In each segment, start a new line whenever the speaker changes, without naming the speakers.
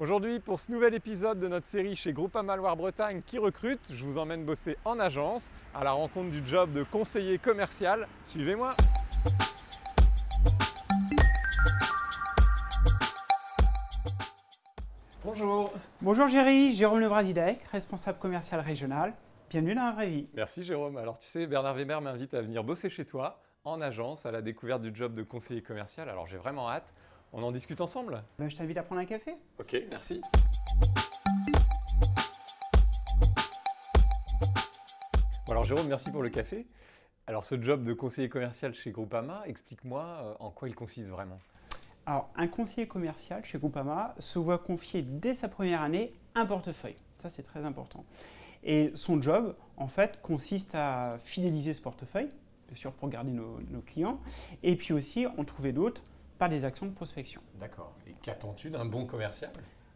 Aujourd'hui, pour ce nouvel épisode de notre série chez Groupama Loire-Bretagne qui recrute, je vous emmène bosser en agence à la rencontre du job de conseiller commercial. Suivez-moi Bonjour
Bonjour Géry, Jérôme Lebrazidec, responsable commercial régional. Bienvenue dans la vraie vie.
Merci Jérôme. Alors tu sais, Bernard Weber m'invite à venir bosser chez toi en agence à la découverte du job de conseiller commercial. Alors j'ai vraiment hâte. On en discute ensemble
Ben, je t'invite à prendre un café.
Ok, merci. Bon alors Jérôme, merci pour le café. Alors ce job de conseiller commercial chez Groupama, explique-moi euh, en quoi il consiste vraiment.
Alors, un conseiller commercial chez Groupama se voit confier dès sa première année un portefeuille. Ça, c'est très important. Et son job, en fait, consiste à fidéliser ce portefeuille, bien sûr pour garder nos, nos clients, et puis aussi en trouver d'autres par des actions de prospection.
D'accord. Et qu'attends-tu d'un bon commercial?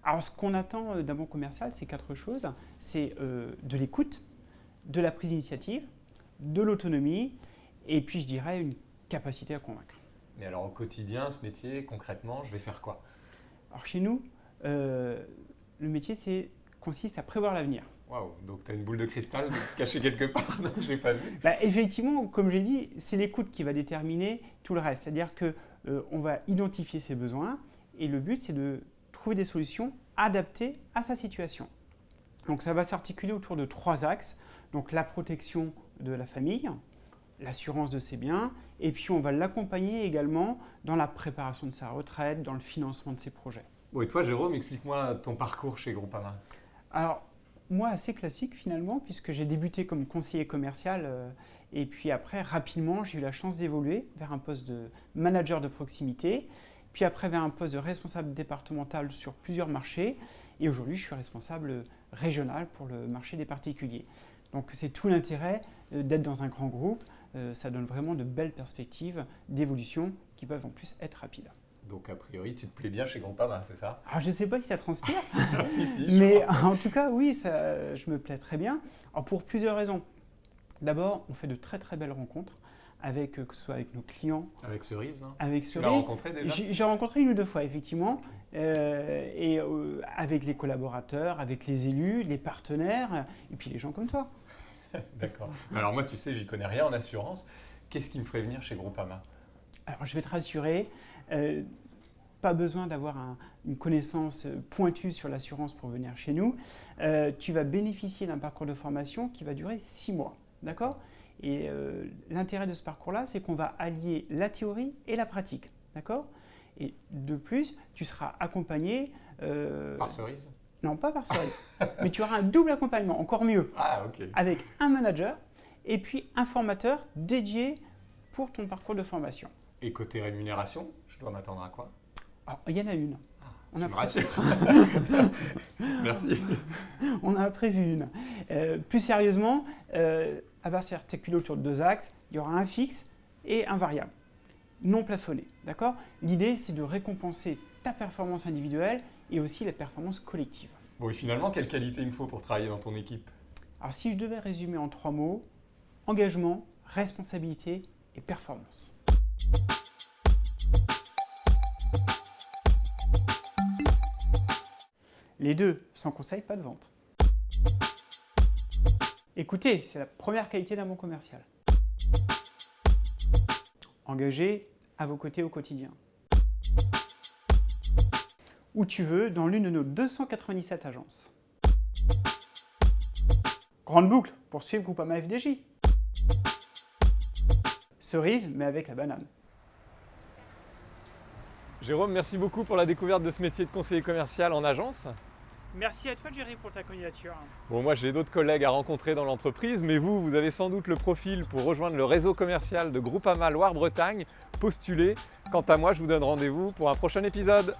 Alors, ce qu'on attend euh, d'un bon commercial, c'est quatre choses. C'est euh, de l'écoute, de la prise d'initiative, de l'autonomie, et puis je dirais une capacité à convaincre.
Mais alors au quotidien, ce métier, concrètement, je vais faire quoi?
Alors chez nous, euh, le métier c'est, consiste à prévoir l'avenir.
Waouh, donc tu as une boule de cristal cachée quelque part, non, je l'ai pas vu.
Bah, effectivement, comme j'ai dit, c'est l'écoute qui va déterminer tout le reste. C'est-à-dire que euh, on va identifier ses besoins et le but c'est de trouver des solutions adaptées à sa situation. Donc ça va s'articuler autour de trois axes. Donc la protection de la famille, l'assurance de ses biens, et puis on va l'accompagner également dans la préparation de sa retraite, dans le financement de ses projets.
Bon, et toi, Jérôme, explique-moi ton parcours chez Groupama.
Alors, moi, assez classique finalement, puisque j'ai débuté comme conseiller commercial, euh, et puis après, rapidement, j'ai eu la chance d'évoluer vers un poste de manager de proximité, puis après vers un poste de responsable départemental sur plusieurs marchés, et aujourd'hui, je suis responsable régional pour le marché des particuliers. Donc, c'est tout l'intérêt euh, d'être dans un grand groupe, euh, ça donne vraiment de belles perspectives d'évolution qui peuvent en plus être rapides.
Donc a priori, tu te plais bien chez Groupama, c'est ça?
Alors je ne sais pas si ça transpire,
Si, si, je
mais en tout cas oui, ça, je me plais très bien. Alors, pour plusieurs raisons. D'abord, on fait de très très belles rencontres, avec, euh, que ce soit avec nos clients,
Avec Cerise, hein
avec
tu l'as
Cerise.
rencontré déjà?
J'ai rencontré une ou deux fois, effectivement, euh, et euh, avec les collaborateurs, avec les élus, les partenaires, et puis les gens comme toi.
D'accord. Alors moi, tu sais, j'y connais rien en assurance. Qu'est-ce qui me ferait venir chez Groupama?
Alors, je vais te rassurer, euh, pas besoin d'avoir un- une connaissance pointue sur l'assurance pour venir chez nous. Euh, tu vas bénéficier d'un parcours de formation qui va durer six mois, d'accord? Et euh, l'intérêt de ce parcours-là, c'est qu'on va allier la théorie et la pratique, d'accord? Et de plus, tu seras accompagné...
Par Cerise?
Non, pas par Cerise, mais tu auras un double accompagnement, encore mieux,
Ah, ok.
avec un manager et puis un formateur dédié pour ton parcours de formation.
Et côté rémunération, je dois m'attendre à quoi?
Alors, il y en a une. On
Tu
a
me rassures. Merci.
On a prévu une. Euh, plus sérieusement, euh, va s'articuler autour de deux axes. Il y aura un fixe et un variable, non plafonné. D'accord? L'idée, c'est de récompenser ta performance individuelle et aussi la performance collective.
Bon, et finalement, quelle qualité il me faut pour travailler dans ton équipe?
Alors, si je devais résumer en trois mots, engagement, responsabilité et performance. Les deux, sans conseil, pas de vente. Écoutez, c'est la première qualité d'un bon commercial. Engagé à vos côtés au quotidien. Où tu veux, dans l'une de nos 297 agences. Grande boucle pour suivre Groupama FDJ. Cerise, mais avec la banane.
Jérôme, merci beaucoup pour la découverte de ce métier de conseiller commercial en agence.
Merci à toi, Jerry, pour ta candidature.
Bon, moi j'ai d'autres collègues à rencontrer dans l'entreprise, mais vous, vous avez sans doute le profil pour rejoindre le réseau commercial de Groupama Loire-Bretagne. Postulez. Quant à moi, je vous donne rendez-vous pour un prochain épisode.